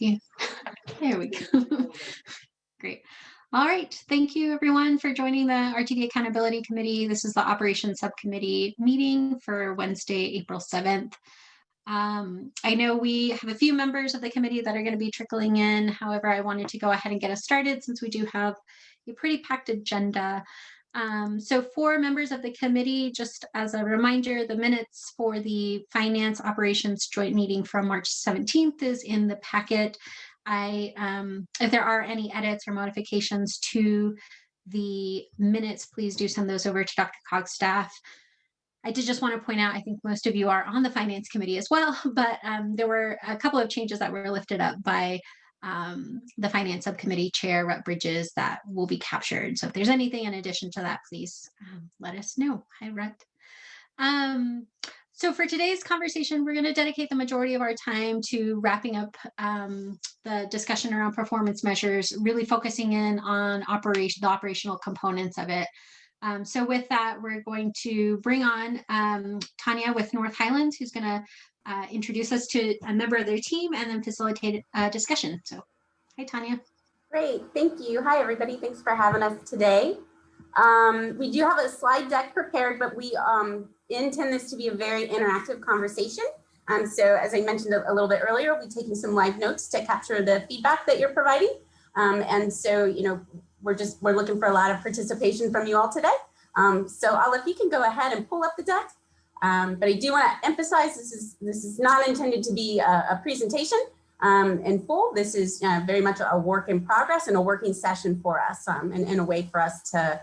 Yeah, there we go. Great. All right, thank you everyone for joining the RTD Accountability Committee. This is the Operations Subcommittee meeting for Wednesday, April 7th. Um, I know we have a few members of the committee that are going to be trickling in. However, I wanted to go ahead and get us started since we do have a pretty packed agenda. Um, so for members of the committee, just as a reminder, the minutes for the Finance Operations Joint Meeting from March 17th is in the packet. I, um, if there are any edits or modifications to the minutes, please do send those over to Dr. Cog's staff. I did just want to point out, I think most of you are on the Finance Committee as well, but um, there were a couple of changes that were lifted up by um, the Finance Subcommittee Chair, Rep Bridges, that will be captured. So if there's anything in addition to that, please um, let us know. Hi, Rep. Um, so for today's conversation, we're going to dedicate the majority of our time to wrapping up um, the discussion around performance measures, really focusing in on operation, the operational components of it. Um, so with that, we're going to bring on um, Tanya with North Highlands, who's going to uh, introduce us to a member of their team and then facilitate a discussion. So hi, Tanya. Great, thank you. Hi, everybody. Thanks for having us today. Um, we do have a slide deck prepared, but we um, intend this to be a very interactive conversation. Um, so as I mentioned a, a, little bit earlier, we'll be taking some live notes to capture the feedback that you're providing. Um, and so, you know, we're just, we're looking for a lot of participation from you all today. Um, so I'll, if you can go ahead and pull up the deck. Um, but I do want to emphasize this is, this is not intended to be a, a presentation um, in full. This is uh, very much a work in progress and a working session for us and, and a way for us to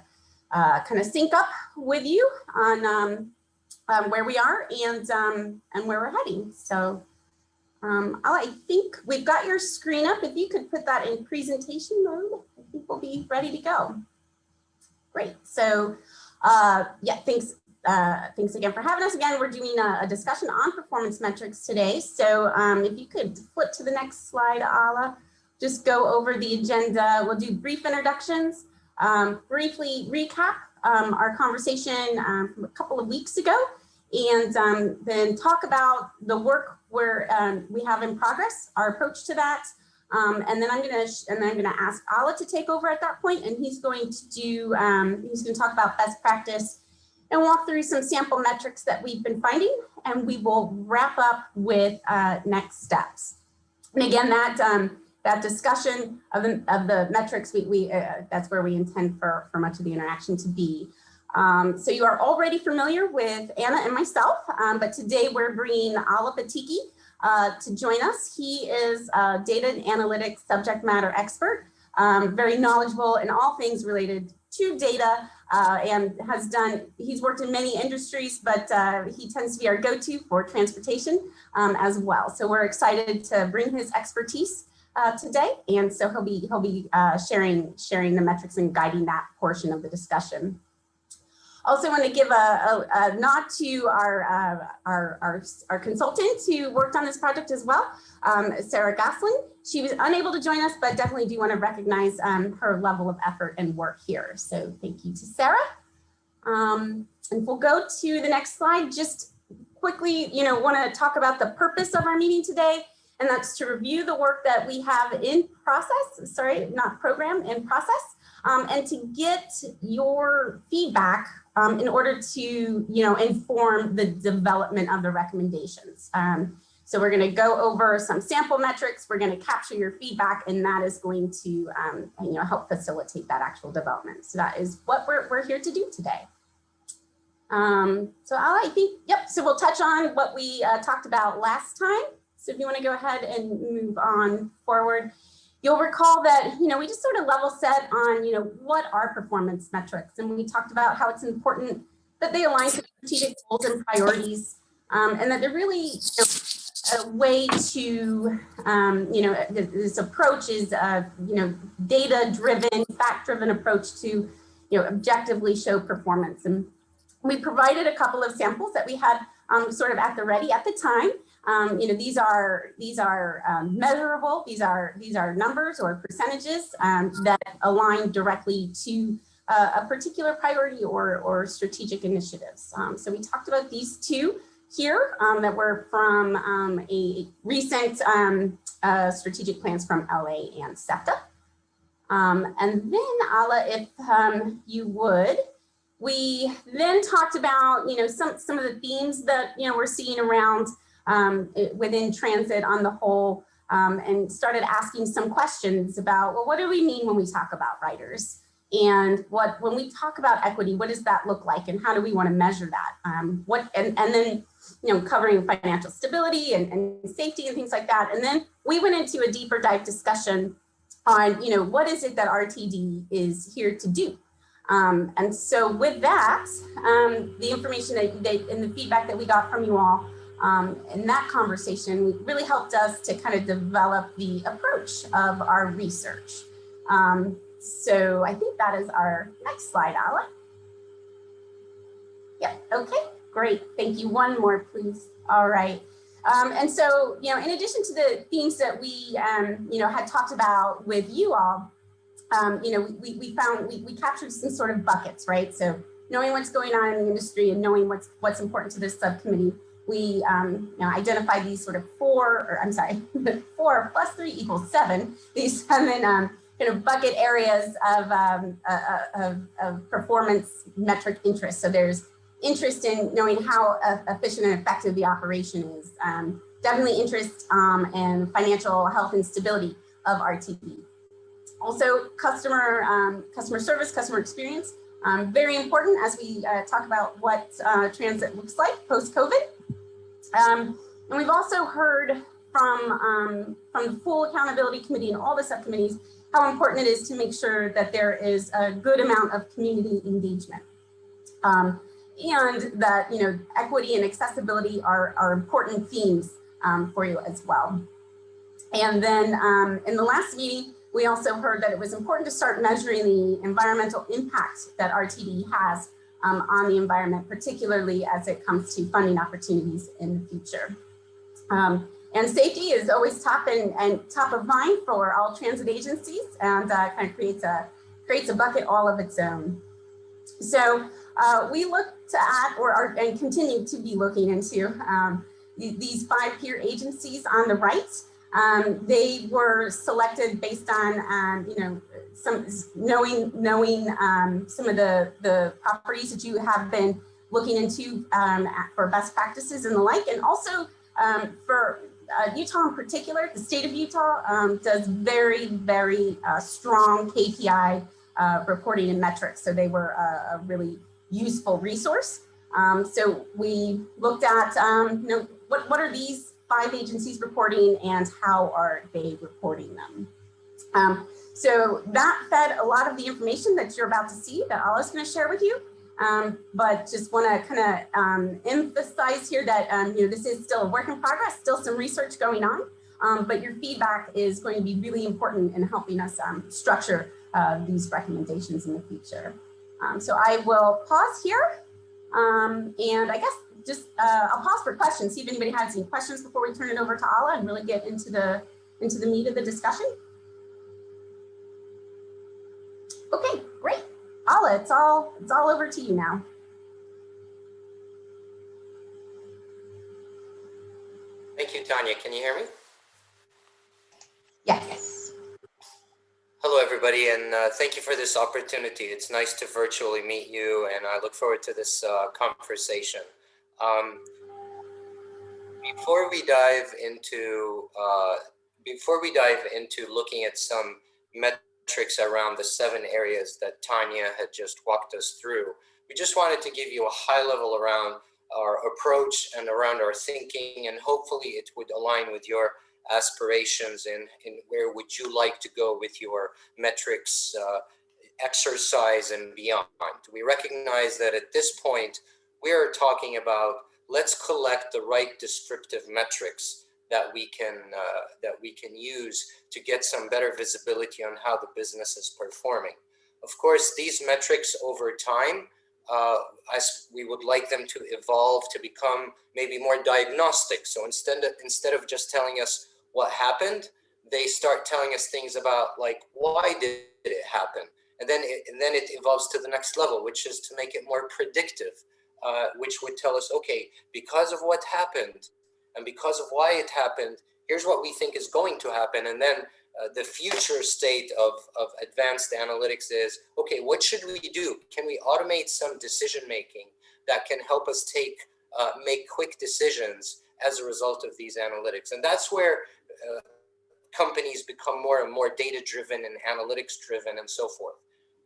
uh, kind of sync up with you on um, um, where we are and um, and where we're heading. So um, I think we've got your screen up. If you could put that in presentation mode, I think we'll be ready to go. Great. So uh, yeah, thanks. Uh, thanks again for having us. Again, we're doing a, a discussion on performance metrics today. So um, if you could flip to the next slide, Ala, just go over the agenda. We'll do brief introductions, um, briefly recap um, our conversation um, from a couple of weeks ago, and um, then talk about the work where um, we have in progress, our approach to that. And then I'm gonna and I'm gonna ask Ala to take over at that point, and he's going to do he's going to talk about best practice and walk through some sample metrics that we've been finding, and we will wrap up with uh, next steps. And again, that um, that discussion of the of the metrics we, we uh, that's where we intend for for much of the interaction to be. Um, so you are already familiar with Anna and myself, um, but today we're bringing Ala Patiki uh, to join us. He is a data and analytics subject matter expert, um, very knowledgeable in all things related to data uh, and has done, he's worked in many industries, but uh, he tends to be our go-to for transportation um, as well. So we're excited to bring his expertise uh, today. And so he'll be, he'll be uh, sharing, sharing the metrics and guiding that portion of the discussion. Also want to give a, a, a nod to our, uh, our, our, our, consultant who worked on this project as well, um, Sarah Goslin. She was unable to join us, but definitely do want to recognize um, her level of effort and work here. So thank you to Sarah. Um, and we'll go to the next slide. Just quickly, you know, want to talk about the purpose of our meeting today, and that's to review the work that we have in process, sorry, not program, in process, um, and to get your feedback um, in order to, you know, inform the development of the recommendations. Um, so we're going to go over some sample metrics. We're going to capture your feedback, and that is going to, um, you know, help facilitate that actual development. So that is what we're, we're here to do today. Um, so I'll, I think, yep, so we'll touch on what we uh, talked about last time. So if you want to go ahead and move on forward. You'll recall that, you know, we just sort of level set on, you know, what are performance metrics? And we talked about how it's important that they align to strategic goals and priorities, um, and that they're really you know, a way to, um, you know, this approach is, uh, you know, data-driven, fact-driven approach to, you know, objectively show performance. And we provided a couple of samples that we had um, sort of at the ready at the time. Um, you know, these are these are um, measurable. These are these are numbers or percentages um, that align directly to uh, a particular priority or or strategic initiatives. Um, so we talked about these two here um, that were from um, a recent uh, strategic plans from LA and SEPTA. And then Ala, if you would, we then talked about, you know, some, some of the themes that, you know, we're seeing around um, within transit on the whole um, and started asking some questions about, well, what do we mean when we talk about riders? And what when we talk about equity, what does that look like and how do we want to measure that? Um, what and, and then you know covering financial stability and, and safety and things like that. And then we went into a deeper dive discussion on you know what is it that RTD is here to do. Um, and so with that, um, the information that, that and the feedback that we got from you all um, in that conversation really helped us to kind of develop the approach of our research. Um, so I think that is our next slide, Ala. Yep, okay, great. Thank you. One more, please. All right. Um, and so, you know, in addition to the themes that we, um, you know, had talked about with you all, um, you know, we, we found, we, we captured some sort of buckets, right? So knowing what's going on in the industry and knowing what's, what's important to this subcommittee, we um, you know, identified these sort of four, or I'm sorry, four plus three equals seven, these seven um, kind of bucket areas of, um, uh, uh, of, of, performance metric interest. So there's interest in knowing how efficient and effective the operation is. Um, definitely interest um, in financial health and stability of RTD. Also customer, um, customer service, customer experience. Um, very important as we uh, talk about what uh, transit looks like post-COVID. Um, and we've also heard from, um, from the full accountability committee and all the subcommittees how important it is to make sure that there is a good amount of community engagement. Um, and that you know equity and accessibility are, are important themes um, for you as well. And then um, in the last meeting, we also heard that it was important to start measuring the environmental impact that RTD has um, on the environment, particularly as it comes to funding opportunities in the future. Um, and safety is always top and, and top of mind for all transit agencies and uh, kind of creates a, creates a bucket all of its own. So uh, we looked at or are, and continue to be looking into um, these five peer agencies on the right. Um, they were selected based on, um, you know, some knowing knowing um, some of the the properties that you have been looking into um, for best practices and the like, and also um, for uh, Utah in particular, the state of Utah um, does very, very uh, strong KPI uh, reporting and metrics. So they were a, a really useful resource. Um, so we looked at, um, you know, what, what are these five agencies reporting and how are they reporting them? Um, so that fed a lot of the information that you're about to see that Ala's going to share with you. Um, but just want to kind of um, emphasize here that um, you know this is still a work in progress, still some research going on, um, but your feedback is going to be really important in helping us um, structure uh, these recommendations in the future. Um, so I will pause here, and I guess just uh, I'll pause for questions, see if anybody has any questions before we turn it over to Ala and really get into the into the meat of the discussion. Okay, great. Ala, it's all, it's all over to you now. Thank you, Tanya. Can you hear me? Yes. Hello, everybody, and uh, thank you for this opportunity. It's nice to virtually meet you, and I look forward to this uh, conversation. Um, before we dive into uh, before we dive into looking at some met around the seven areas that Tanya had just walked us through. We just wanted to give you a high level around our approach and around our thinking, and hopefully it would align with your aspirations and, and where would you like to go with your metrics uh, exercise and beyond. We recognize that at this point, we are talking about let's collect the right descriptive metrics that we can uh, that we can use to get some better visibility on how the business is performing. Of course, these metrics over time, uh, as we would like them to evolve to become maybe more diagnostic. So instead of, instead of just telling us what happened, they start telling us things about like why did it happen, and then it, and then it evolves to the next level, which is to make it more predictive uh, which would tell us, okay, because of what happened and because of why it happened, here's what we think is going to happen. And then uh, the future state of, of advanced analytics is, okay, what should we do? Can we automate some decision making that can help us take, uh, make quick decisions as a result of these analytics? And that's where uh, companies become more and more data driven and analytics driven and so forth.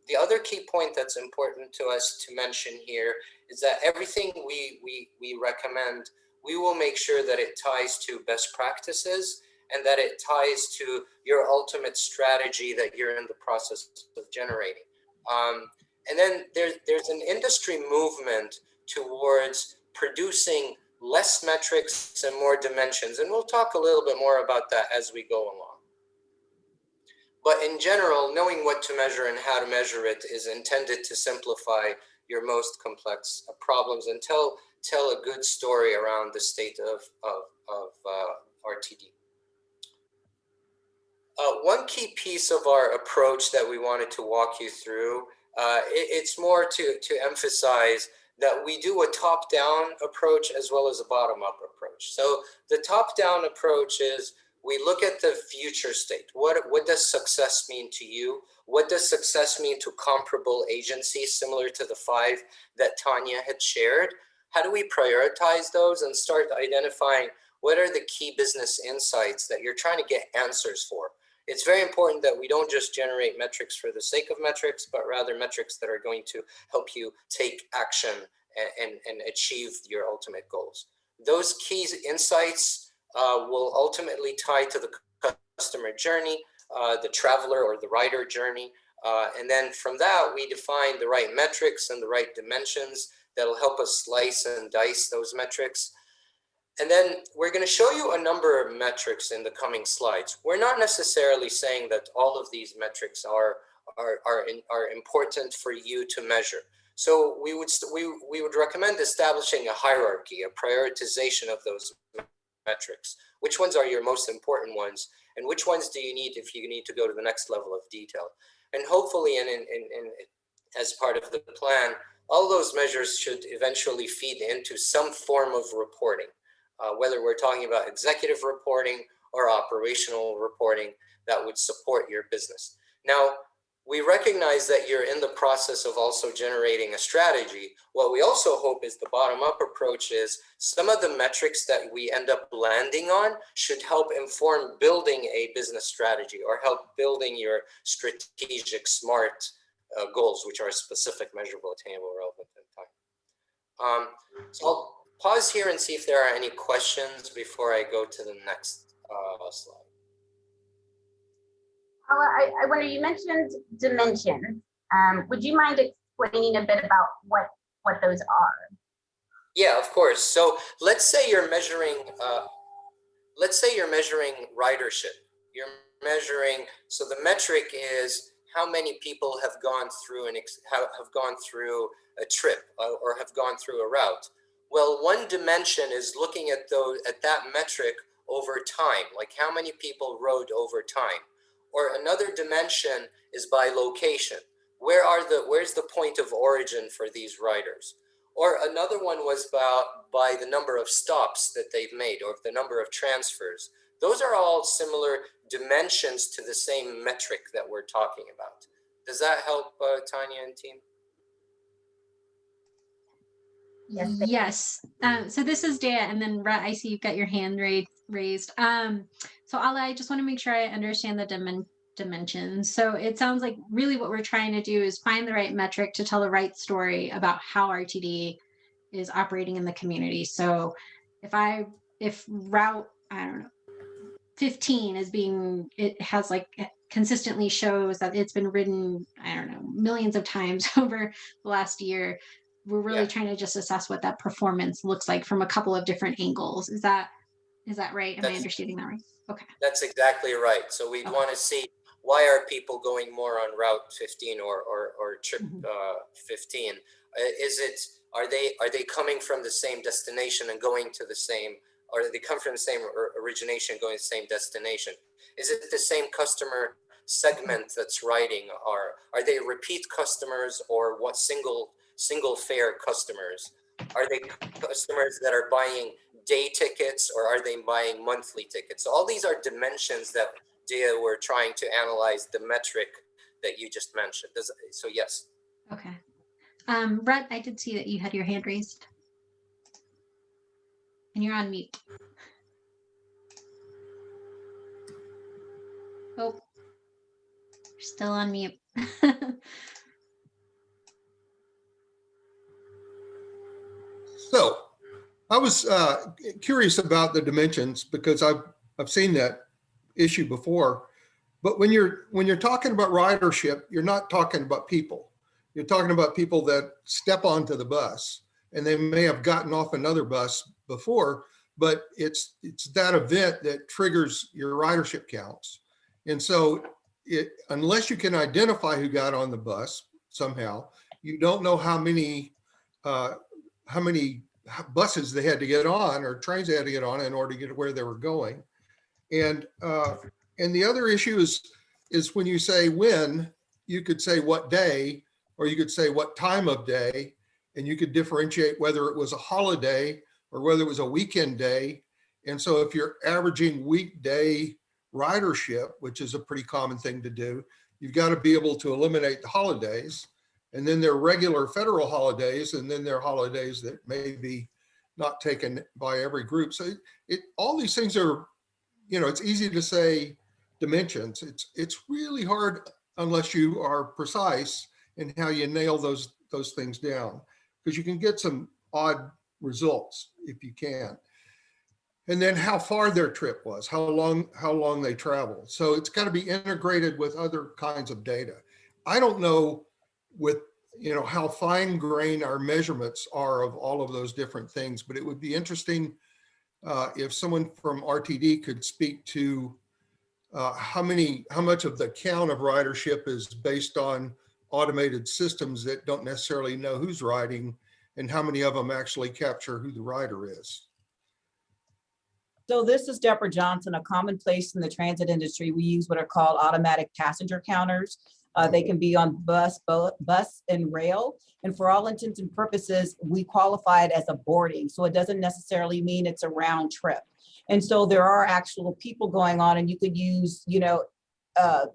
The other key point that's important to us to mention here is that everything we, we, we recommend, we will make sure that it ties to best practices and that it ties to your ultimate strategy that you're in the process of generating. Um, and then there, there's an industry movement towards producing less metrics and more dimensions. And we'll talk a little bit more about that as we go along. But in general, knowing what to measure and how to measure it is intended to simplify your most complex problems tell, tell a good story around the state of, of, of uh, RTD. Uh, one key piece of our approach that we wanted to walk you through, uh, it, it's more to, to emphasize that we do a top-down approach as well as a bottom-up approach. So the top-down approach is we look at the future state. What, what does success mean to you? What does success mean to comparable agencies similar to the five that Tanya had shared? How do we prioritize those and start identifying what are the key business insights that you're trying to get answers for? It's very important that we don't just generate metrics for the sake of metrics, but rather metrics that are going to help you take action and, and, and achieve your ultimate goals. Those key insights uh, will ultimately tie to the customer journey, uh, the traveler or the rider journey. Uh, and then from that, we define the right metrics and the right dimensions that'll help us slice and dice those metrics. And then we're going to show you a number of metrics in the coming slides. We're not necessarily saying that all of these metrics are, are, are, in, are important for you to measure. So we would, we, we would recommend establishing a hierarchy, a prioritization of those metrics. Which ones are your most important ones? And which ones do you need if you need to go to the next level of detail? And hopefully, and in, in, in, as part of the plan, all those measures should eventually feed into some form of reporting, uh, whether we're talking about executive reporting or operational reporting that would support your business. Now, we recognize that you're in the process of also generating a strategy. What we also hope is the bottom-up approach is some of the metrics that we end up landing on should help inform building a business strategy or help building your strategic SMART uh, goals, which are specific, measurable, attainable, relevant, and time. Um, so I'll pause here and see if there are any questions before I go to the next uh, slide. I, I wonder, you mentioned dimensions. Um, would you mind explaining a bit about what, what those are? Yeah, of course. So let's say you're measuring, uh, let's say you're measuring ridership. You're measuring, so the metric is how many people have gone through and have, gone through a trip uh, or have gone through a route. Well, one dimension is looking at those at that metric over time, like how many people rode over time. Or another dimension is by location. Where are the, where's the point of origin for these riders? Or another one was about by the number of stops that they've made or the number of transfers. Those are all similar dimensions to the same metric that we're talking about. Does that help uh, Tanya and team? Yes. Yes. Um, so this is Dea, and then Rhett, I see you've got your hand raised. raised. Um, so Ala, I just want to make sure I understand the dimen dimensions. So it sounds like really what we're trying to do is find the right metric to tell the right story about how RTD is operating in the community. So if I, if route, I don't know, 15 is being, it has like consistently shows that it's been ridden, I don't know, millions of times over the last year. We're really yeah. trying to just assess what that performance looks like from a couple of different angles. Is that, is that right? Am That's, I understanding that right? Okay. That's exactly right. So we okay. want to see why are people going more on Route 15 or or, or trip mm -hmm. uh, 15? Uh, is it are they are they coming from the same destination and going to the same or they come from the same origination going to the same destination? Is it the same customer segment that's riding? Are are they repeat customers or what single single fare customers? Are they customers that are buying day tickets or are they buying monthly tickets? So all these are dimensions that Dia were trying to analyze the metric that you just mentioned. Does, so yes. Okay. Um, Brett, I did see that you had your hand raised. And you're on mute. Oh, you're still on mute. So I was uh, curious about the dimensions because I've, I've seen that issue before. But when you're when you're talking about ridership, you're not talking about people. You're talking about people that step onto the bus and they may have gotten off another bus before, but it's it's that event that triggers your ridership counts. And so it unless you can identify who got on the bus somehow, you don't know how many uh, how many buses they had to get on or trains they had to get on in order to get to where they were going. And uh, and the other issue is is when you say when, you could say what day, or you could say what time of day, and you could differentiate whether it was a holiday or whether it was a weekend day. And so if you're averaging weekday ridership, which is a pretty common thing to do, you've got to be able to eliminate the holidays. And then there are regular federal holidays, and then there are holidays that may be not taken by every group. So it, it all these things are, you know, it's easy to say dimensions. It's it's really hard unless you are precise in how you nail those those things down, because you can get some odd results if you can. And then how far their trip was, how long how long they traveled. So it's got to be integrated with other kinds of data. I don't know with you know how fine grained our measurements are of all of those different things, but it would be interesting uh, if someone from RTD could speak to uh, how many, how much of the count of ridership is based on automated systems that don't necessarily know who's riding and how many of them actually capture who the rider is. So this is Deborah Johnson, a commonplace in the transit industry. We use what are called automatic passenger counters. Uh, they can be on bus, bus and rail. And for all intents and purposes, we qualify it as a boarding. So it doesn't necessarily mean it's a round trip. And so there are actual people going on and you could use, you know, uh,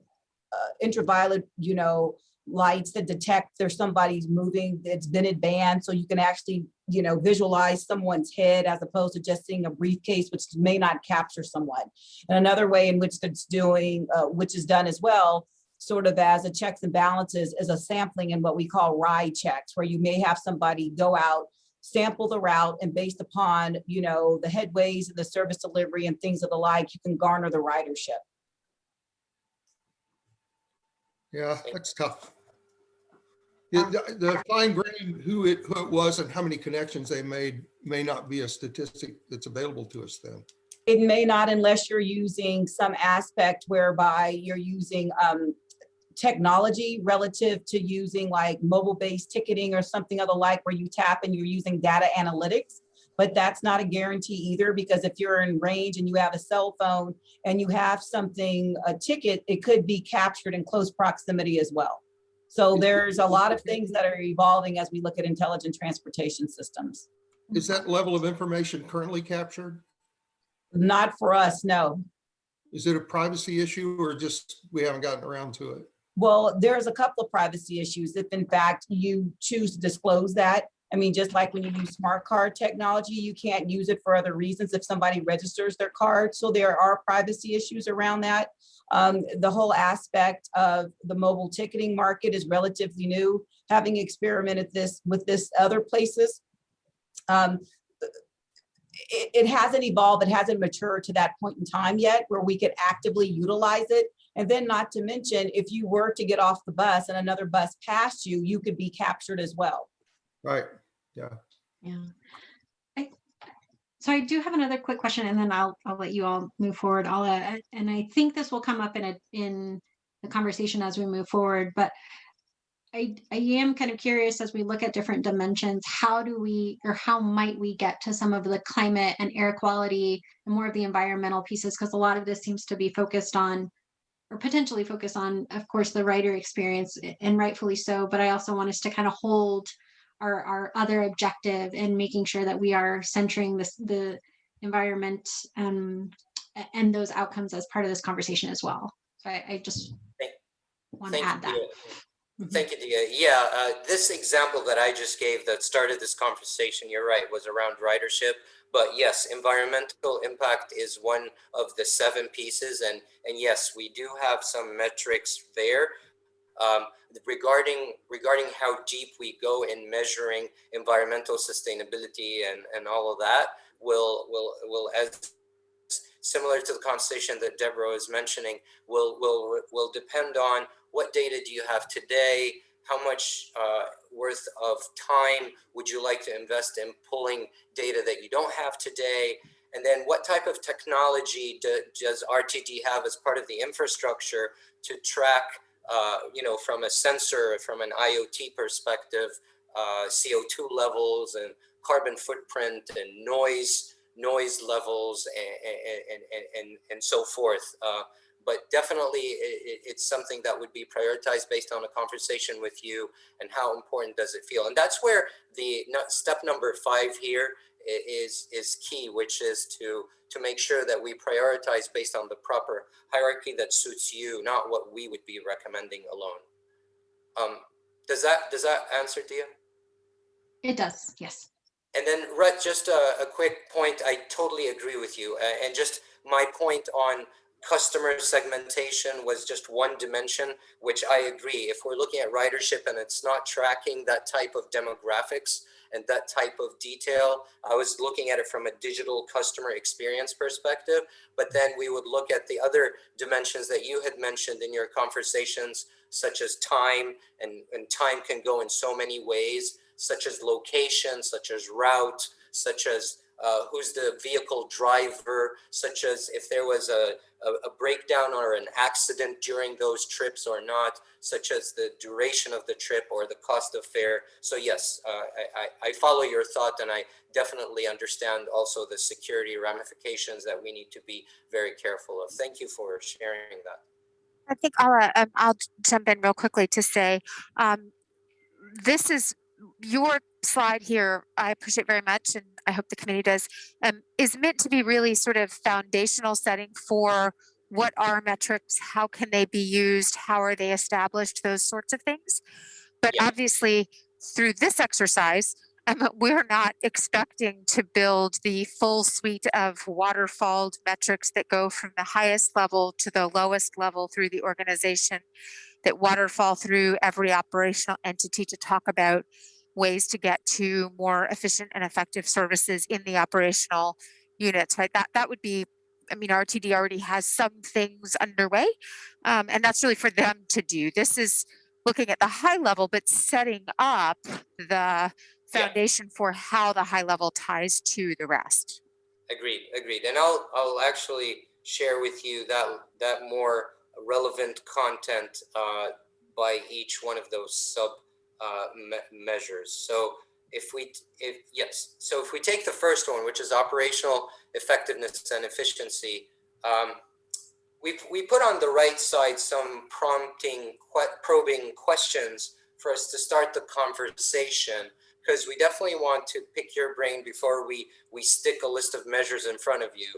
uh, ultraviolet, you know, lights that detect there's somebody's moving, it's been advanced. So you can actually, you know, visualize someone's head as opposed to just seeing a briefcase, which may not capture someone. And another way in which it's doing, uh, which is done as well, sort of as a checks and balances is a sampling in what we call ride checks, where you may have somebody go out, sample the route and based upon, you know, the headways and the service delivery and things of the like, you can garner the ridership. Yeah, that's tough. Yeah, The, the fine grain who it, who it was and how many connections they made may not be a statistic that's available to us then. It may not unless you're using some aspect whereby you're using um, technology relative to using like mobile-based ticketing or something of the like where you tap and you're using data analytics. But that's not a guarantee either because if you're in range and you have a cell phone and you have something, a ticket, it could be captured in close proximity as well. So there's a lot of things that are evolving as we look at intelligent transportation systems. Is that level of information currently captured? Not for us, no. Is it a privacy issue or just we haven't gotten around to it? Well, there's a couple of privacy issues if in fact you choose to disclose that. I mean, just like when you use smart card technology, you can't use it for other reasons if somebody registers their card. So there are privacy issues around that. Um, the whole aspect of the mobile ticketing market is relatively new, having experimented this with this other places. Um, it, it hasn't evolved, it hasn't matured to that point in time yet where we could actively utilize it. And then not to mention, if you were to get off the bus and another bus passed you, you could be captured as well. Right, yeah. Yeah. So I do have another quick question and then I'll, I'll let you all move forward. I'll, uh, and I think this will come up in a, in the conversation as we move forward, but I, I am kind of curious as we look at different dimensions, how do we, or how might we get to some of the climate and air quality and more of the environmental pieces? Because a lot of this seems to be focused on or potentially focus on, of course, the writer experience and rightfully so, but I also want us to kind of hold our, our other objective and making sure that we are centering this, the environment um, and those outcomes as part of this conversation as well. So I, I just Thank- want to add you, that. Dia. Mhm. Thank you, Dia. Yeah, uh, this example that I just gave that started this conversation, you're right, was around ridership. But yes, environmental impact is one of the seven pieces. And, and yes, we do have some metrics there. Um, regarding, regarding how deep we go in measuring environmental sustainability and, and all of that will, will, will as similar to the conversation that Deborah is mentioning, will, will, will depend on what data do you have today? How much uh, worth of time would you like to invest in pulling data that you don't have today? And then what type of technology do, does RTD have as part of the infrastructure to track, uh, you know, from a sensor, from an IoT perspective, uh, CO2 levels and carbon footprint and noise, noise levels and, and, and, and, and so forth. Uh, but definitely it, it- it's something that would be prioritized based on a conversation with you and how important does it feel and that's where the step number five here is is key which is to to make sure that we prioritize based on the proper hierarchy that suits you not what we would be recommending alone um does that does that answer dia It does, yes. and then, Rhett, just a, a quick point. I totally agree with you. Uh, and just my point on customer segmentation was just one dimension, which I agree. If we're looking at ridership and it's not tracking that type of demographics and that type of detail, I was looking at it from a digital customer experience perspective. But then we would look at the other dimensions that you had mentioned in your conversations, such as time, and, and time can go in so many ways such as location, such as route, such as uh, who's the vehicle driver, such as if there was a, a, a breakdown or an accident during those trips or not, such as the duration of the trip or the cost of fare. So yes, uh, I, I, follow your thought and I definitely understand also the security ramifications that we need to be very careful of. Thank you for sharing that. I think I'll, uh, um, I'll jump in real quickly to say, um, this is your slide here. I appreciate very much, and I hope the committee does. Um, is meant to be really sort of foundational setting for what are metrics, how can they be used, how are they established, those sorts of things. But Yeah. obviously, through this exercise, um, we're not expecting to build the full suite of waterfalled metrics that go from the highest level to the lowest level through the organization, that waterfall through every operational entity to talk about ways to get to more efficient and effective services in the operational units, right? That that would be, I mean, RTD already has some things underway, um, and that's really for them to do. This is looking at the high level, but setting up the foundation for how the high level ties to the rest. Agreed, agreed. And I'll I'll actually share with you that that more relevant content uh, by each one of those sub uh, me- measures. So if we if yes, so if we take the first one, which is operational effectiveness and efficiency, um, we we put on the right side some prompting probing questions for us to start the conversation because we definitely want to pick your brain before we we stick a list of measures in front of you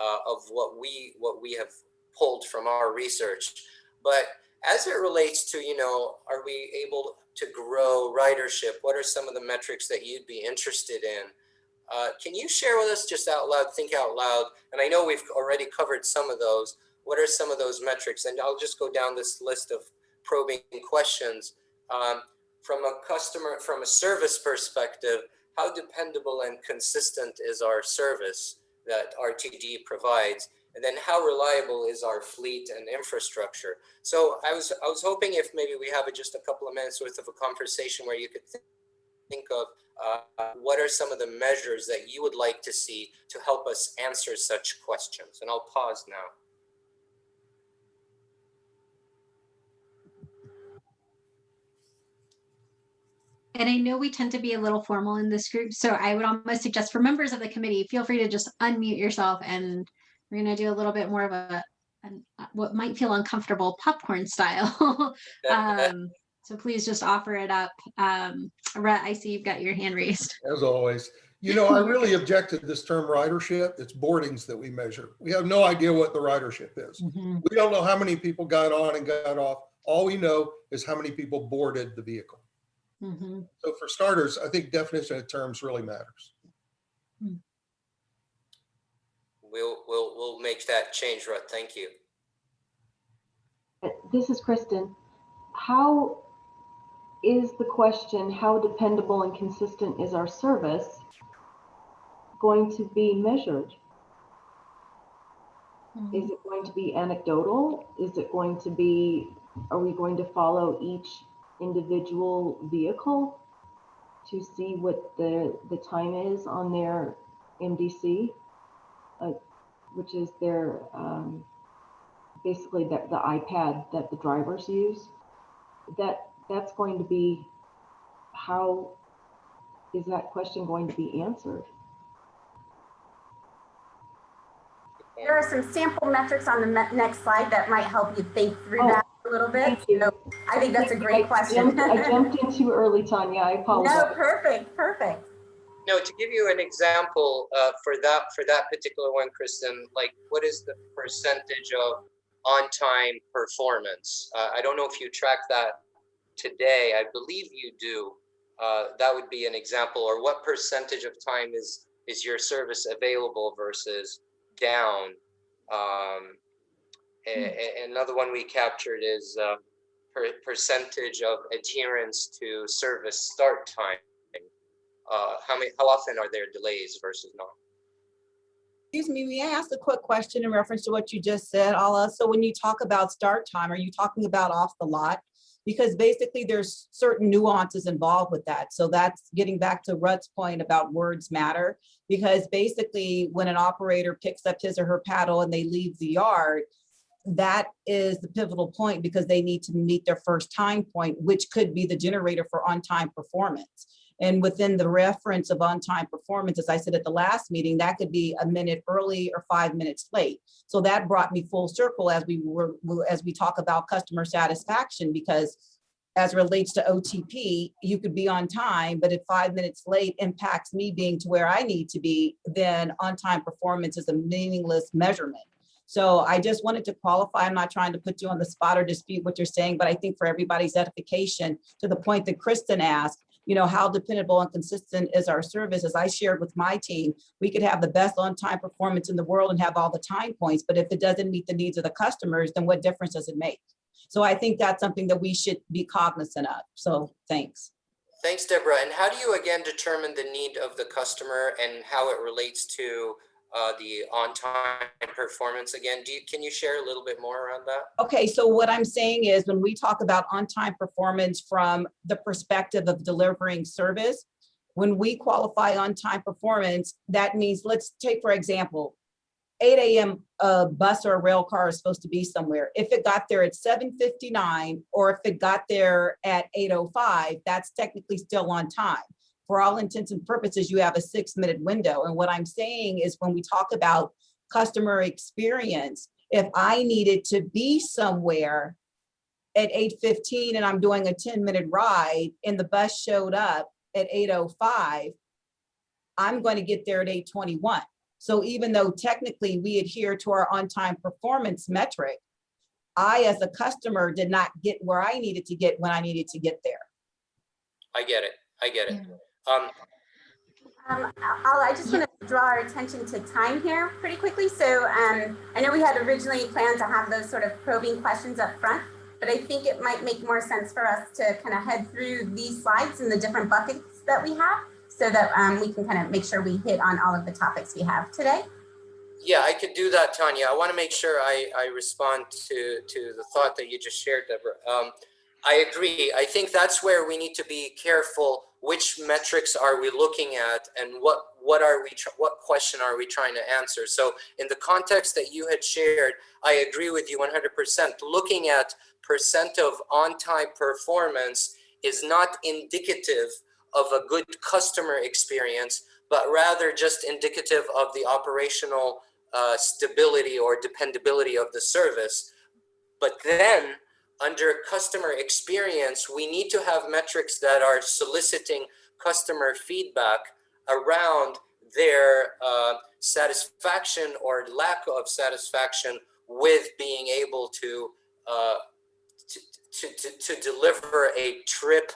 uh, of what we what we have pulled from our research but as it relates to you know are we able to grow ridership? What are some of the metrics that you'd be interested in? Uh, can you share with us just out loud think out loud and i know we've already covered some of those what are some of those metrics? And i'll just go down this list of probing questions. Um, from a customer from a service perspective how dependable and consistent is our service that rtd provides and then how reliable is our fleet and infrastructure? So i was i was hoping if maybe we have a, just a couple of minutes worth of a conversation where you could th- think of uh, what are some of the measures that you would like to see to help us answer such questions? And i'll pause now. And I know we tend to be a little formal in this group, so I would almost suggest for members of the committee, feel free to just unmute yourself and we're gonna do a little bit more of a, an- uh, what might feel uncomfortable popcorn style. Um, So please just offer it up. Um, Rhett, I see you've got your hand raised. As always. You know, I really object to this term ridership. It's boardings that we measure. We have no idea what the ridership is. Mhm. We don't know how many people got on and got off. All we know is how many people boarded the vehicle. Mhm. So for starters, I think definition of terms really matters. We'll, we'll, we'll make that change, Ruth. Thank you. This is Kristen. How is the question, how dependable and consistent is our service going to be measured? Hmm. Is it going to be anecdotal? Is it going to be, are we going to follow each individual vehicle to see what the, the time is on their MDC? Uh, Which is their, um, basically the, the iPad that the drivers use? That, that's going to be, how is that question going to be answered? There are some sample metrics on the next slide that might help you think through Oh, that a little bit. thank you. So I think that's a great I question. jumped- I jumped in too early, Tanya. I apologize. No, perfect, perfect. No, to give you an example uh, for that for that particular one, Kristen, like what is the percentage of on-time performance? Uh, I don't know if you track that today. I believe you do. Uh, that would be an example. Or what percentage of time is is your service available versus down? Um, a- another one we captured is uh, per percentage of adherence to service start time uh, how many, how often are there delays versus not? Excuse me, may I ask a quick question in reference to what you just said, Ala? So when you talk about start time, are you talking about off the lot? Because basically there's certain nuances involved with that. So that's getting back to Rutt's point about words matter. Because basically when an operator picks up his or her paddle and they leave the yard, that is the pivotal point because they need to meet their first time point, which could be the generator for on-time performance. And within the reference of on-time performance, as I said at the last meeting, that could be a minute early or five minutes late. So that brought me full circle as we were, as we talk about customer satisfaction, because as relates to OTP, you could be on time, but if five minutes late impacts me being to where I need to be, then on-time performance is a meaningless measurement. So I just wanted to qualify, I'm not trying to put you on the spot or dispute what you're saying, but I think for everybody's edification, to the point that Kristen asked, you know, how dependable and consistent is our service? As I shared with my team, we could have the best on-time performance in the world and have all the time points, but if it doesn't meet the needs of the customers, then what difference does it make? So I think that's something that we should be cognizant of. So thanks. Thanks, Deborah. And how do you again determine the need of the customer and how it relates to uh, the on-time performance again? Do you, can you share a little bit more around that? Okay, so what I'm saying is when we talk about on-time performance from the perspective of delivering service, when we qualify on-time performance, that means, let's take for example, 8 AM a bus or a rail car is supposed to be somewhere. If it got there at 7:59 or if it got there at 8:05, that's technically still on time. For all intents and purposes, you have a six minute window. And what I'm saying is when we talk about customer experience, if I needed to be somewhere at 8:15 and I'm doing a 10 minute ride and the bus showed up at 8:05, I'm going to get there at 8:21. So even though technically we adhere to our on-time performance metric, I as a customer did not get where I needed to get when I needed to get there. I get it. I get it. Um, Um, I just want to draw our attention to time here pretty quickly. So um, I know we had originally planned to have those sort of probing questions up front, but I think it might make more sense for us to kind of head through these slides and the different buckets that we have so that um, we can kind of make sure we hit on all of the topics we have today. yeah, I could do that, Tanya. I want to make sure I, I respond to, to the thought that you just shared, Deborah. Um, I agree. I think that's where we need to be careful. Which metrics are we looking at and what, what are we, what question are we trying to answer? So in the context that you had shared, I agree with you 100%. Looking at percent of on-time performance is not indicative of a good customer experience, but rather just indicative of the operational uh, stability or dependability of the service. But then under customer experience, we need to have metrics that are soliciting customer feedback around their uh, satisfaction or lack of satisfaction with being able to, uh, to, to, to, to deliver a trip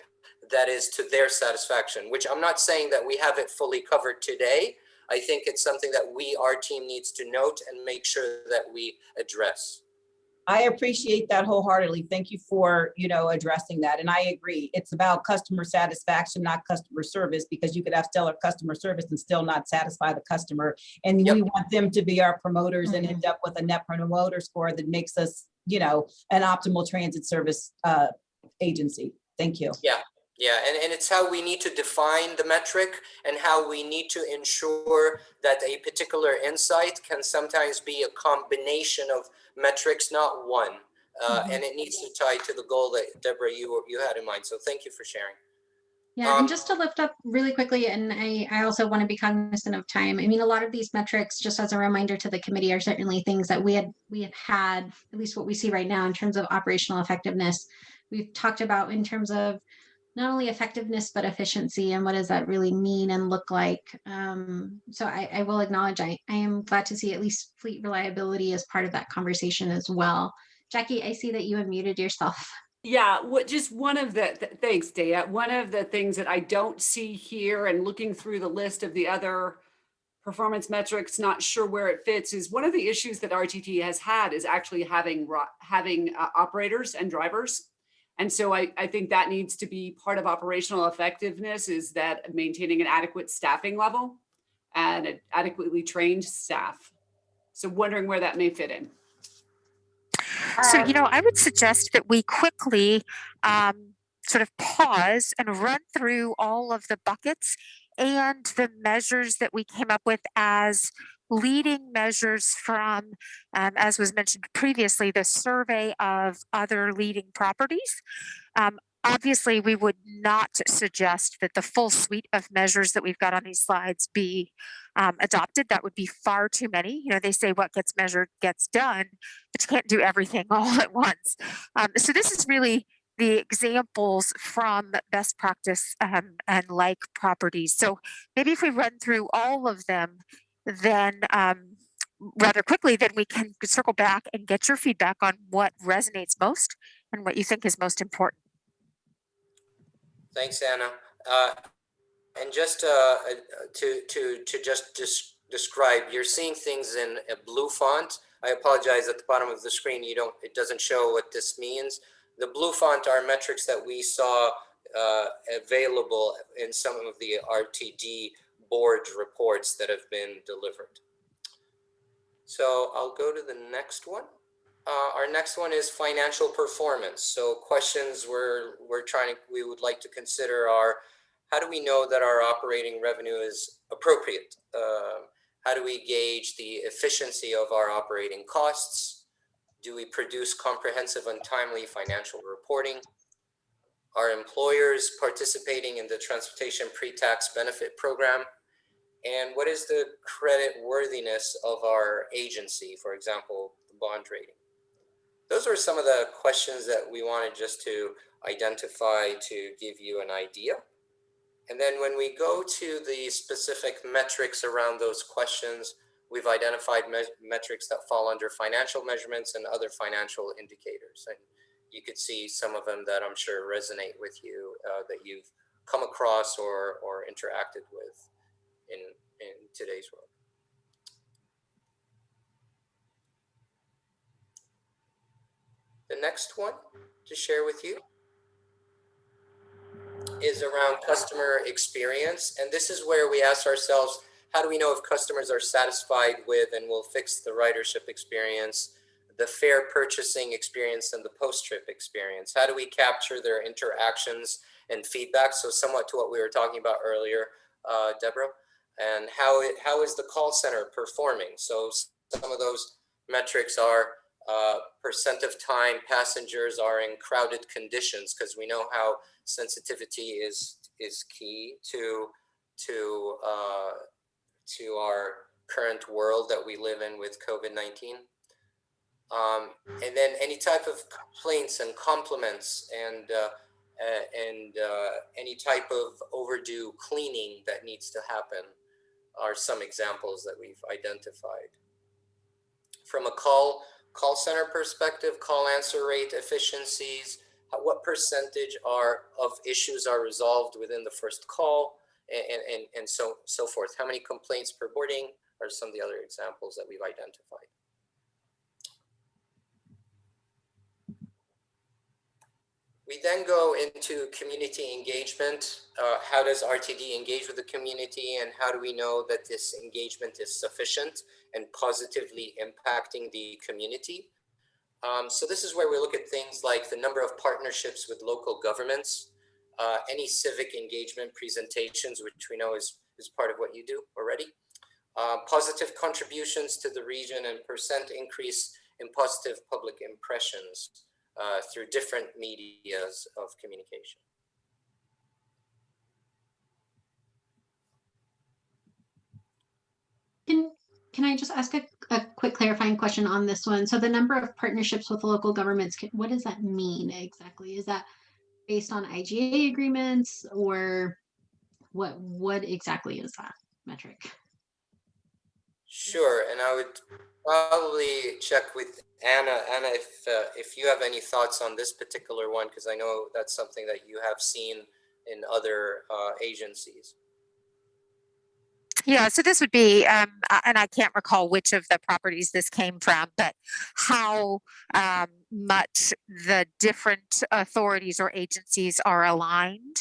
that is to their satisfaction, which I'm not saying that we have it fully covered today. I think it's something that we, our team needs to note and make sure that we address. I appreciate that wholeheartedly. Thank you for, you know, addressing that. And I agree. It's about customer satisfaction, not customer service, because you could have stellar customer service and still not satisfy the customer. And Yep. we want them to be our promoters and end up with a net promoter score that makes us, you know, an optimal transit service uh, agency. Thank you. Yeah. Yeah, and, and it's how we need to define the metric and how we need to ensure that a particular insight can sometimes be a combination of metrics, not one. Uh, Mhm. And it needs to tie to the goal that Deborah, you, you had in mind. So thank you for sharing. Yeah, Um, and just to lift up really quickly, and I, I also want to be cognizant of time. I mean, a lot of these metrics, just as a reminder to the committee, are certainly things that we had, we have had, at least what we see right now in terms of operational effectiveness. We've talked about in terms of not only effectiveness, but efficiency and what does that really mean and look like? Um, so I, I will acknowledge, I, I am glad to see at least fleet reliability as part of that conversation as well. Jackie, I see that you unmuted yourself. Yeah, what, just one of the, th- thanks, Daya. One of the things that I don't see here and looking through the list of the other performance metrics, not sure where it fits, is one of the issues that RTD has had is actually having, having uh, operators and drivers. And so I, I think that needs to be part of operational effectiveness is that maintaining an adequate staffing level and an adequately trained staff. So wondering where that may fit in. So, you know, I would suggest that we quickly um, sort of pause and run through all of the buckets and the measures that we came up with as leading measures from, um, as was mentioned previously, the survey of other leading properties. Um, obviously, we would not suggest that the full suite of measures that we've got on these slides be um, adopted. That would be far too many. You know, they say what gets measured gets done but you can't do everything all at once. Um, so this is really the examples from best practice um, and like properties. So maybe if we run through all of them, then um, rather quickly, then we can circle back and get your feedback on what resonates most and what you think is most important. Thanks, Anna. Uh, And just uh, to, to, to just des- describe, you're seeing things in a blue font. I apologize at the bottom of the screen, you don't, it doesn't show what this means. The blue font are metrics that we saw uh, available in some of the RTD board reports that have been delivered. So I'll go to the next one. Uh, our next one is financial performance. So questions we're, we're trying to, we would like to consider are, how do we know that our operating revenue is appropriate? Um, how do we gauge the efficiency of our operating costs? Do we produce comprehensive and timely financial reporting? Are employers participating in the transportation pre-tax benefit program? And what is the credit worthiness of our agency, for example, the bond rating? Those are some of the questions that we wanted just to identify to give you an idea. And then when we go to the specific metrics around those questions, we've identified me metrics that fall under financial measurements and other financial indicators. And you could see some of them that I'm sure resonate with you uh, that you've come across or, or interacted with in, in today's world. The next one to share with you is around customer experience. And this is where we ask ourselves, how do we know if customers are satisfied with and will fix the ridership experience, the fare purchasing experience, and the post-trip experience? How do we capture their interactions and feedback? So somewhat to what we were talking about earlier, uh, Deborah, and how, it, how is the call center performing? So some of those metrics are uh, percent of time passengers are in crowded conditions because we know how sensitivity is is key to to uh, to our current world that we live in with COVID-19. Um, and then any type of complaints and compliments and uh, and uh, any type of overdue cleaning that needs to happen are some examples that we've identified. From a call call center perspective, call answer rate efficiencies, what percentage are of issues are resolved within the first call, and, and, and so so forth. How many complaints per boarding are some of the other examples that we've identified. We then go into community engagement. Uh, how does RTD engage with the community and how do we know that this engagement is sufficient and positively impacting the community? Um, so this is where we look at things like the number of partnerships with local governments, uh, any civic engagement presentations, which we know is, is part of what you do already, uh, positive contributions to the region and percent increase in positive public impressions uh, through different medias of communication. Can, can I just ask a, a quick clarifying question on this one? So the number of partnerships with local governments, what does that mean exactly? Is that based on IGA agreements or what, what exactly is that metric? Sure, and I would probably check with Anna. Anna, if uh, if you have any thoughts on this particular one, because I know that's something that you have seen in other uh, agencies. Yeah, so this would be, um, and I can't recall which of the properties this came from, but how um, much the different authorities or agencies are aligned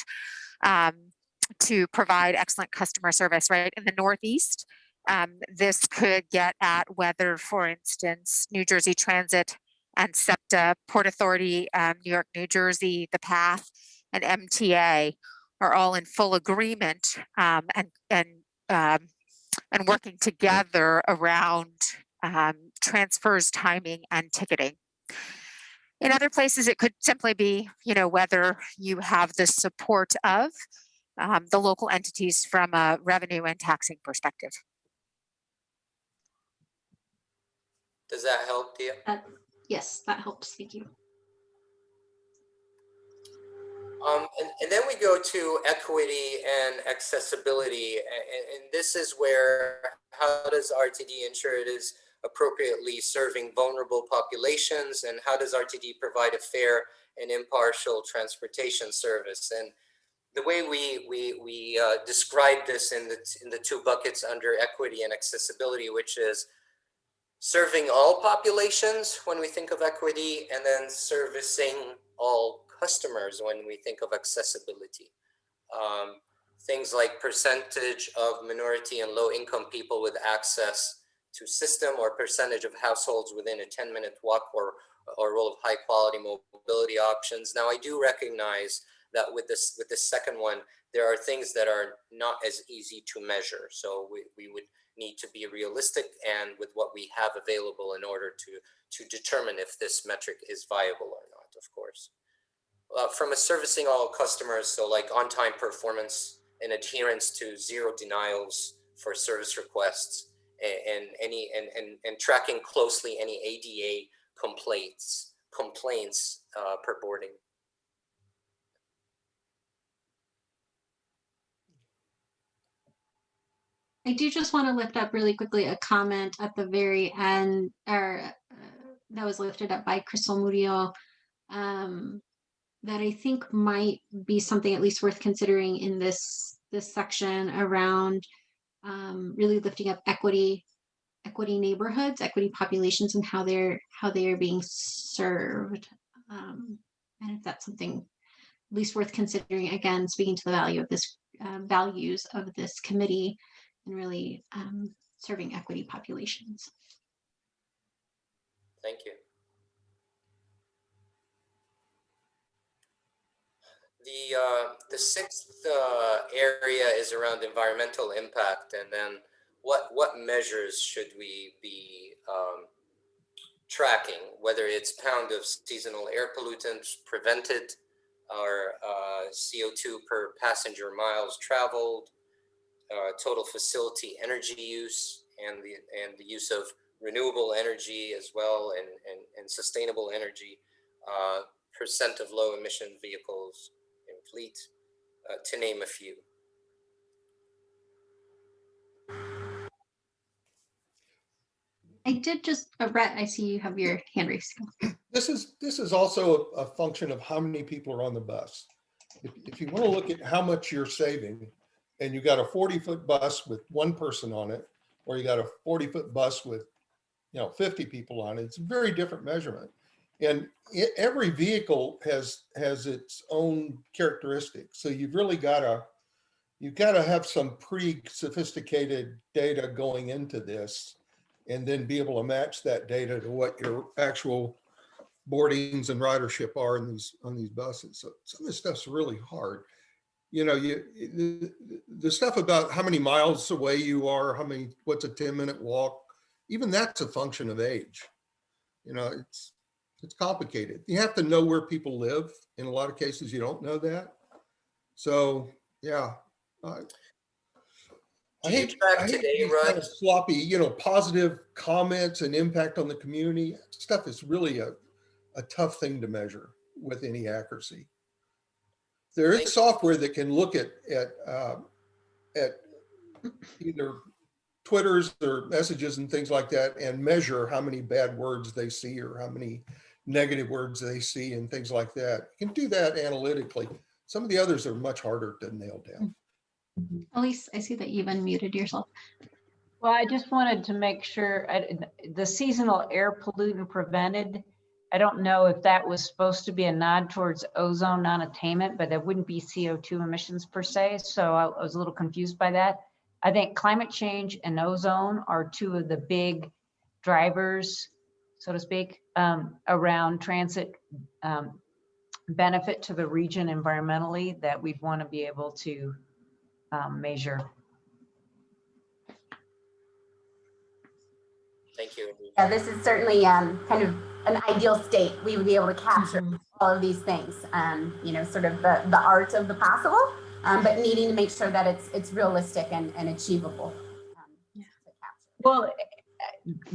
um, to provide excellent customer service, right? In the Northeast, um, this could get at whether, for instance, New Jersey Transit and SEPTA, Port Authority, um, New York, New Jersey, the PATH, and MTA are all in full agreement um, and and um, and working together around um, transfers, timing, and ticketing. In other places, it could simply be, you know, whether you have the support of um, the local entities from a revenue and taxing perspective. Does that help, Dia? That, yes, that helps. Thank you. Um, and, and then we go to equity and accessibility, and, and this is where how does RTD ensure it is appropriately serving vulnerable populations, and how does RTD provide a fair and impartial transportation service? And the way we we we uh, describe this in the in the two buckets under equity and accessibility, which is serving all populations when we think of equity, and then servicing all customers when we think of accessibility. Um, things like percentage of minority and low income people with access to system or percentage of households within a 10 minute walk or, or role of high quality mobility options. Now I do recognize that with this with this second one, there are things that are not as easy to measure. So we, we would need to be realistic and with what we have available in order to, to determine if this metric is viable or not, of course uh, from a servicing all customers, so like on-time performance and adherence to zero denials for service requests and, and any and, and, and tracking closely any ADA complaints complaints uh, per boarding. I do just want to lift up really quickly a comment at the very end, or uh, that was lifted up by Crystal Murillo, um, that I think might be something at least worth considering in this this section around um, really lifting up equity, equity neighborhoods, equity populations, and how they're how they are being served. Um, and if that's something at least worth considering, again, speaking to the value of this uh, values of this committee and really um, serving equity populations. Thank you. The, uh, the sixth uh, area is around environmental impact and then what, what measures should we be um, tracking, whether it's pound of seasonal air pollutants prevented or uh, CO2 per passenger miles traveled, uh, total facility energy use and the and the use of renewable energy as well and, and, and sustainable energy, uh, percent of low emission vehicles in fleet, uh, to name a few. I did just, uh, Rutt, I see you have your hand raised. This is, this is also a a function of how many people are on the bus. If, if you want to look at how much you're saving and you got a 40 foot bus with one person on it, or you got a 40 foot bus with, you know, 50 people on it, it's a very different measurement. And e- every vehicle has, has its own characteristics. So you've really got to, you've got to have some pretty sophisticated data going into this and then be able to match that data to what your actual boardings and ridership are in these, on these buses. So some of this stuff's really hard. You know, you, the, the stuff about how many miles away you are, how many, what's a 10 minute walk, even that's a function of age. You know, it's, it's complicated. You have to know where people live. In a lot of cases, you don't know that. So, yeah. I- I hate, I hate today, these kind of sloppy, you know, positive comments and impact on the community. Stuff is really a, a tough thing to measure with any accuracy. There Thank- is software that can look at, at, uh, at either Twitters or messages and things like that and measure how many bad words they see or how many negative words they see and things like that. You can do that analytically. Some of the others are much harder to nail down. Elise, I see that you've unmuted yourself. Well, I just wanted to make sure, I- the seasonal air pollutant prevented, I don't know if that was supposed to be a nod towards ozone non-attainment, but that wouldn't be CO2 emissions per se, so I I was a little confused by that. I think climate change and ozone are two of the big drivers, so to speak, um, around transit um, benefit to the region environmentally that we'd want to be able to um, measure. Thank you. Yeah, this is certainly um, kind of an ideal state. We would be able to capture Mhm. all of these things, um, you know, sort of the, the art of the possible, um, but needing to make sure that it's it's realistic and, and achievable. um, Yeah. to capture. Well,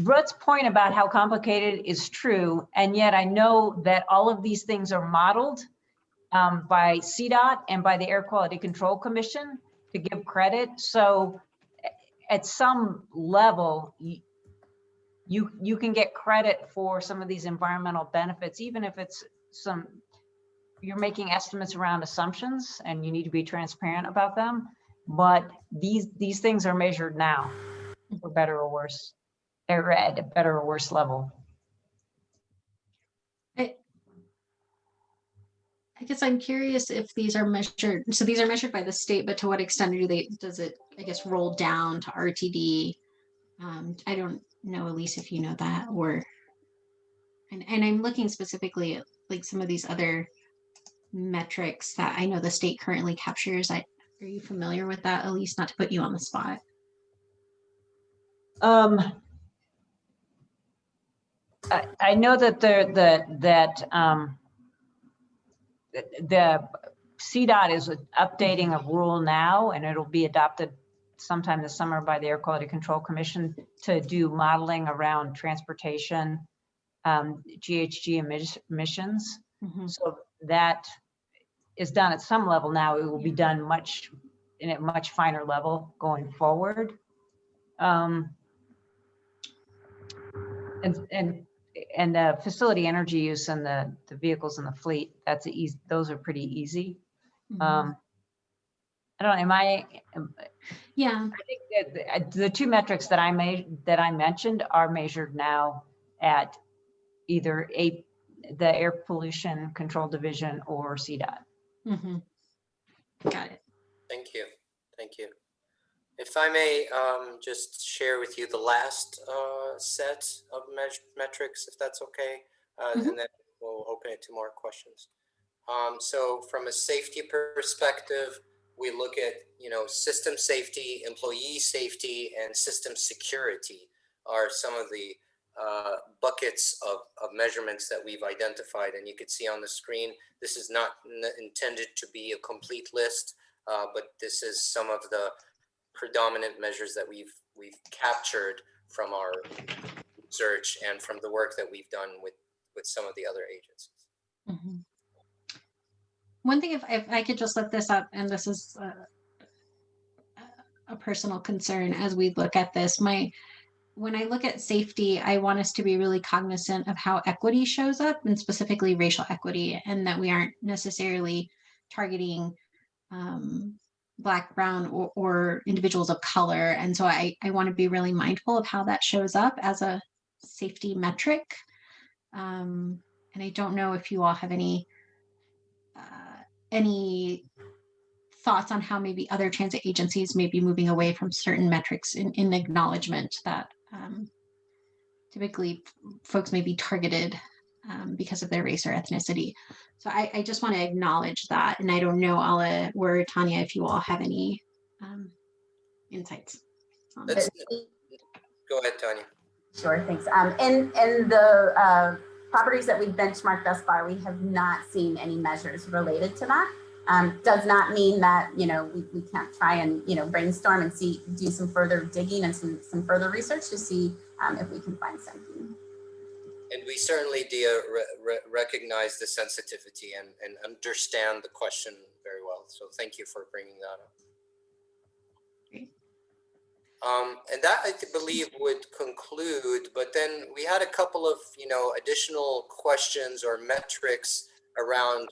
Rutt's point about how complicated is true, and yet I know that all of these things are modeled um, by CDOT and by the Air Quality Control Commission to give credit. So at some level, you, you can get credit for some of these environmental benefits, even if it's some, you're making estimates around assumptions and you need to be transparent about them. But these, these things are measured now, for better or worse. They're at a better or worse level. I guess I'm curious if these are measured, so these are measured by the state, but to what extent do they, does it, I guess, roll down to RTD? Um, I don't know, Elise, if you know that, or, and, and I'm looking specifically at like some of these other metrics that I know the state currently captures. I, are you familiar with that, Elise? Not to put you on the spot. Um, I, I know that the, the, that, um, the- CDOT is updating a rule now and it'll be adopted sometime this summer by the Air Quality Control Commission to do modeling around transportation, um, GHG emis- emissions. Mhm. So that is done at some level now. It will be done much, in a much finer level going forward. Um, And, and, and the facility energy use and the, the vehicles in the fleet, that's easy, those are pretty easy. Mhm. Um, I don't, know. am I, Yeah, I think that the- uh, the two metrics that I made, that I mentioned are measured now at either a, the Air Pollution Control Division or CDOT. mhm. Got it. Thank you. Thank you. If I may um, just share with you the last uh, set of metrics, if that's okay, uh, Mhm. and then we'll open it to more questions. Um, so from a safety perspective, we look at, you know, system safety, employee safety, and system security are some of the uh, buckets of, of measurements that we've identified. And you can see on the screen, this is not intended to be a complete list, uh, but this is some of the predominant measures that we've we've captured from our search and from the work that we've done with, with some of the other agencies. Mhm. One thing, if, if I could just lift this up, and this is uh, a personal concern as we look at this, my, when I look at safety, I want us to be really cognizant of how equity shows up and specifically racial equity, and that we aren't necessarily targeting um, Black, Brown, or, or individuals of color. And so I, I want to be really mindful of how that shows up as a safety metric. Um, and I don't know if you all have any any thoughts on how maybe other transit agencies may be moving away from certain metrics in, in acknowledgement that um, typically folks may be targeted um, because of their race or ethnicity. So I, I just want to acknowledge that. And I don't know, Ala or Tanya, if you all have any um, insights. on go ahead, Tanya. Sure, thanks. Um, and, and the, uh, properties that we've benchmarked thus far, we have not seen any measures related to that. Um, does not mean that, you know, we, we can't try and, you know, brainstorm and see, do some further digging and some, some further research to see, um, if we can find something. And we certainly, re- re- recognize the sensitivity and, and understand the question very well. So thank you for bringing that up. Um, and that I believe would conclude, but then we had a couple of, you know, additional questions or metrics around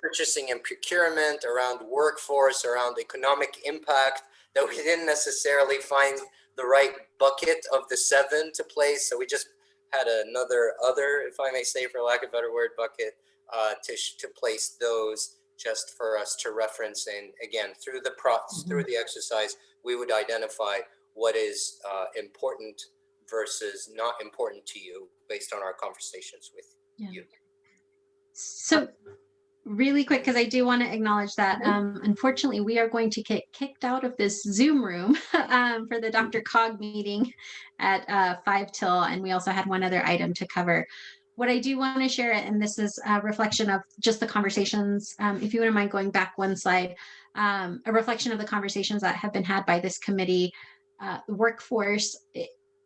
purchasing and procurement, around workforce, around economic impact that we didn't necessarily find the right bucket of the seven to place. So we just had another other, if I may say, for lack of a better word, bucket uh, to to place those just for us to reference. And again, through the pro through the exercise, we would identify what is uh, important versus not important to you based on our conversations with you. So really quick, because I do want to acknowledge that um, unfortunately we are going to get kicked out of this Zoom room um, for the DRCOG meeting at uh, five till, and we also had one other item to cover. What I do want to share, and this is a reflection of just the conversations, um, if you wouldn't mind going back one slide, um, a reflection of the conversations that have been had by this committee, uh, workforce,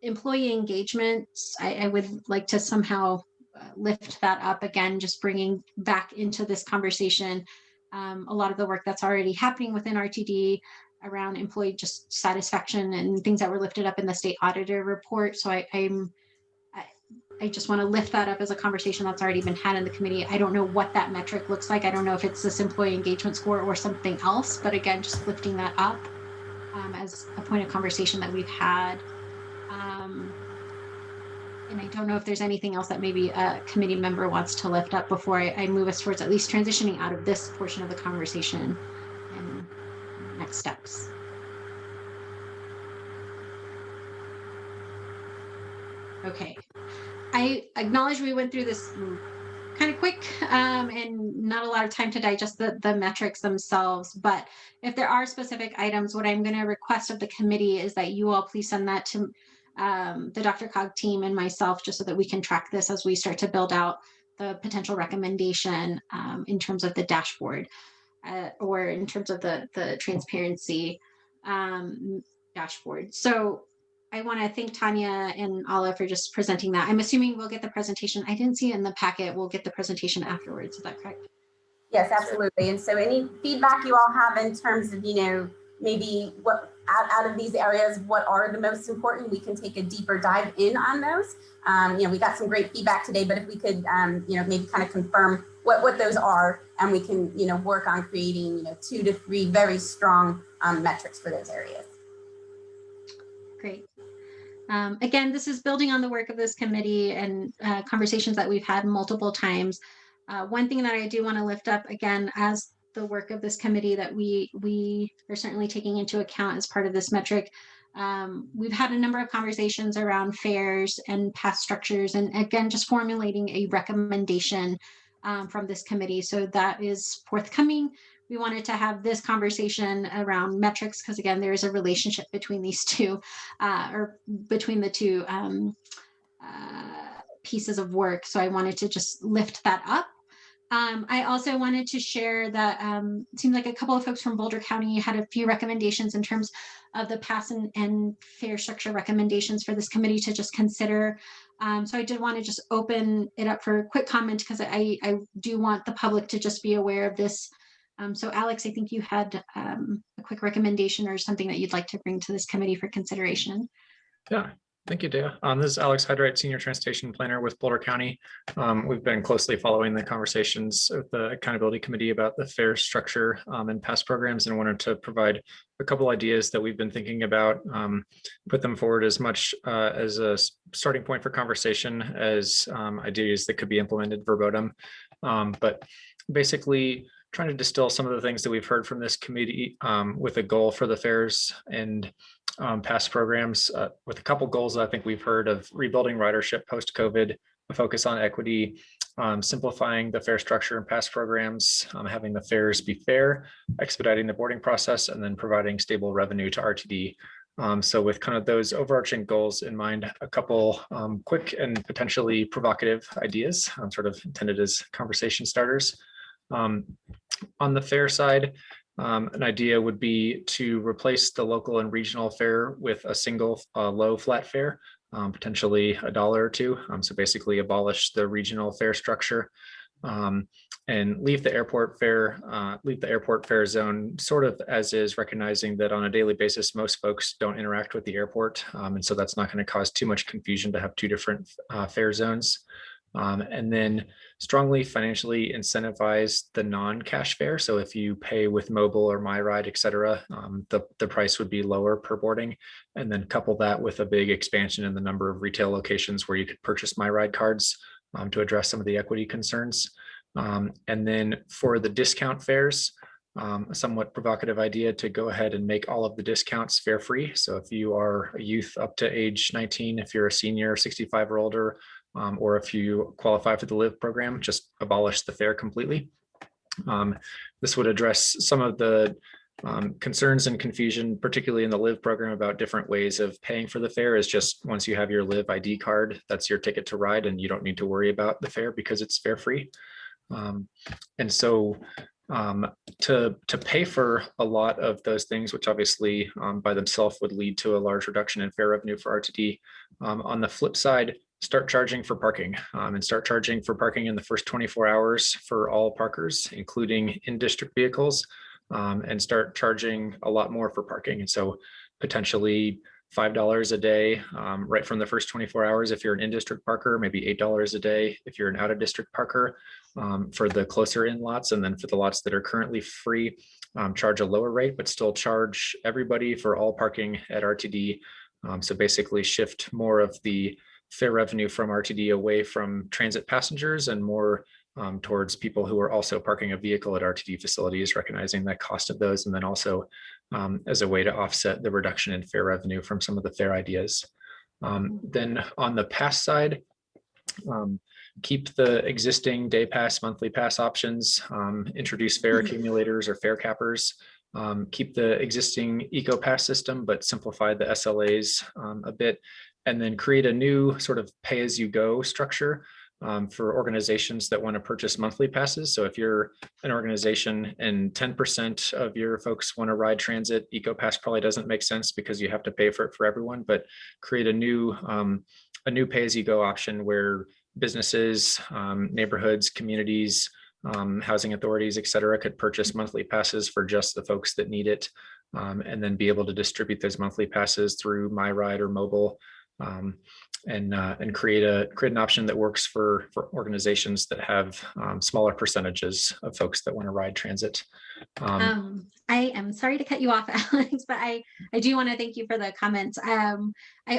employee engagement. I, I would like to somehow uh, lift that up again, just bringing back into this conversation um, a lot of the work that's already happening within RTD around employee just satisfaction and things that were lifted up in the state auditor report. So I, I'm I, I just want to lift that up as a conversation that's already been had in the committee. I don't know what that metric looks like. I don't know if it's this employee engagement score or something else, but again, just lifting that up um, as a point of conversation that we've had. Um, and I don't know if there's anything else that maybe a committee member wants to lift up before I, I move us towards at least transitioning out of this portion of the conversation and next steps. Okay, I acknowledge we went through this kind of quick um, and not a lot of time to digest the, the metrics themselves. But if there are specific items, what I'm going to request of the committee is that you all please send that to um, the DRCOG team and myself, just so that we can track this as we start to build out the potential recommendation um, in terms of the dashboard uh, or in terms of the, the transparency um, dashboard. So I want to thank Tanya and Ala for just presenting that. I'm assuming we'll get the presentation. I didn't see it in the packet. We'll get the presentation afterwards. Is that correct? Yes, absolutely. And so any feedback you all have in terms of, you know, maybe what out, out of these areas, what are the most important? We can take a deeper dive in on those. Um, you know, we got some great feedback today, but if we could, um, you know, maybe kind of confirm what, what those are and we can, you know, work on creating, you know, two to three very strong um, metrics for those areas. Great. Um, again, this is building on the work of this committee and uh, conversations that we've had multiple times. Uh, one thing that I do want to lift up again as the work of this committee that we we are certainly taking into account as part of this metric. Um, we've had a number of conversations around fares and past structures, and again, just formulating a recommendation um, from this committee. So that is forthcoming. We wanted to have this conversation around metrics because again, there is a relationship between these two, uh, or between the two um, uh, pieces of work. So I wanted to just lift that up. Um, I also wanted to share that um, it seemed like a couple of folks from Boulder County had a few recommendations in terms of the pass and, and fare structure recommendations for this committee to just consider. Um, so I did want to just open it up for a quick comment because I, I do want the public to just be aware of this. Um, so Alex, I think you had um, a quick recommendation or something that you'd like to bring to this committee for consideration. Yeah, thank you, Dea. Um, this is Alex Hyde-Wright, Senior Transportation Planner with Boulder County. Um, we've been closely following the conversations with the Accountability Committee about the fare structure um, and past programs and wanted to provide a couple ideas that we've been thinking about, um, put them forward as much uh, as a starting point for conversation as ideas that could be implemented verbatim. But basically trying to distill some of the things that we've heard from this committee um, with a goal for the fares and um, past programs uh, with a couple goals that I think we've heard of rebuilding ridership post-COVID, a focus on equity, um, simplifying the fare structure and past programs, um, having the fares be fair, expediting the boarding process, and then providing stable revenue to RTD. Um, so with kind of those overarching goals in mind, a couple um, quick and potentially provocative ideas, sort of intended as conversation starters. Um, on the fare side, um, an idea would be to replace the local and regional fare with a single uh, low flat fare, um, potentially a dollar or two. Um, so basically abolish the regional fare structure um, and leave the airport fare, uh, leave the airport fare zone sort of as is, recognizing that on a daily basis, most folks don't interact with the airport. Um, and so that's not going to cause too much confusion to have two different uh, fare zones. Um, and then strongly financially incentivize the non-cash fare. So if you pay with mobile or MyRide, et cetera, um, the, the price would be lower per boarding. And then couple that with a big expansion in the number of retail locations where you could purchase MyRide cards um, to address some of the equity concerns. Um, and then for the discount fares, um, a somewhat provocative idea to go ahead and make all of the discounts fare free. So if you are a youth up to age 19, if you're a senior 65 or older, um, or if you qualify for the LIVE program, just abolish the fare completely. Um, this would address some of the um, concerns and confusion, particularly in the LIVE program about different ways of paying for the fare is just once you have your LIVE ID card, that's your ticket to ride and you don't need to worry about the fare because it's fare free. Um, and so um, to, to pay for a lot of those things, which obviously um, by themselves would lead to a large reduction in fare revenue for RTD. Um, on the flip side, start charging for parking um, and start charging for parking in the first 24 hours for all parkers, including in-district vehicles, um, and start charging a lot more for parking. And so potentially $5 a day um, right from the first 24 hours if you're an in-district parker, maybe $8 a day if you're an out-of-district parker um, for the closer in lots. And then for the lots that are currently free, um, charge a lower rate, but still charge everybody for all parking at RTD. Um, so basically shift more of the fare revenue from RTD away from transit passengers and more um, towards people who are also parking a vehicle at RTD facilities, recognizing the cost of those, and then also um, as a way to offset the reduction in fare revenue from some of the fare ideas. Um, then on the pass side, um, keep the existing day pass, monthly pass options, um, introduce fare accumulators or fare cappers, um, keep the existing eco pass system, but simplify the SLAs um, a bit, and then create a new sort of pay as you go structure um, for organizations that want to purchase monthly passes. So if you're an organization and 10% of your folks want to ride transit, EcoPass probably doesn't make sense because you have to pay for it for everyone, but create a new um, a new pay as you go option where businesses, um, neighborhoods, communities, um, housing authorities, et cetera, could purchase monthly passes for just the folks that need it. Um, and then be able to distribute those monthly passes through MyRide or mobile um, and uh, and create a create an option that works for for organizations that have um, smaller percentages of folks that want to ride transit. Um, Um, I am sorry to cut you off, Alex, but I, I do want to thank you for the comments. Um, I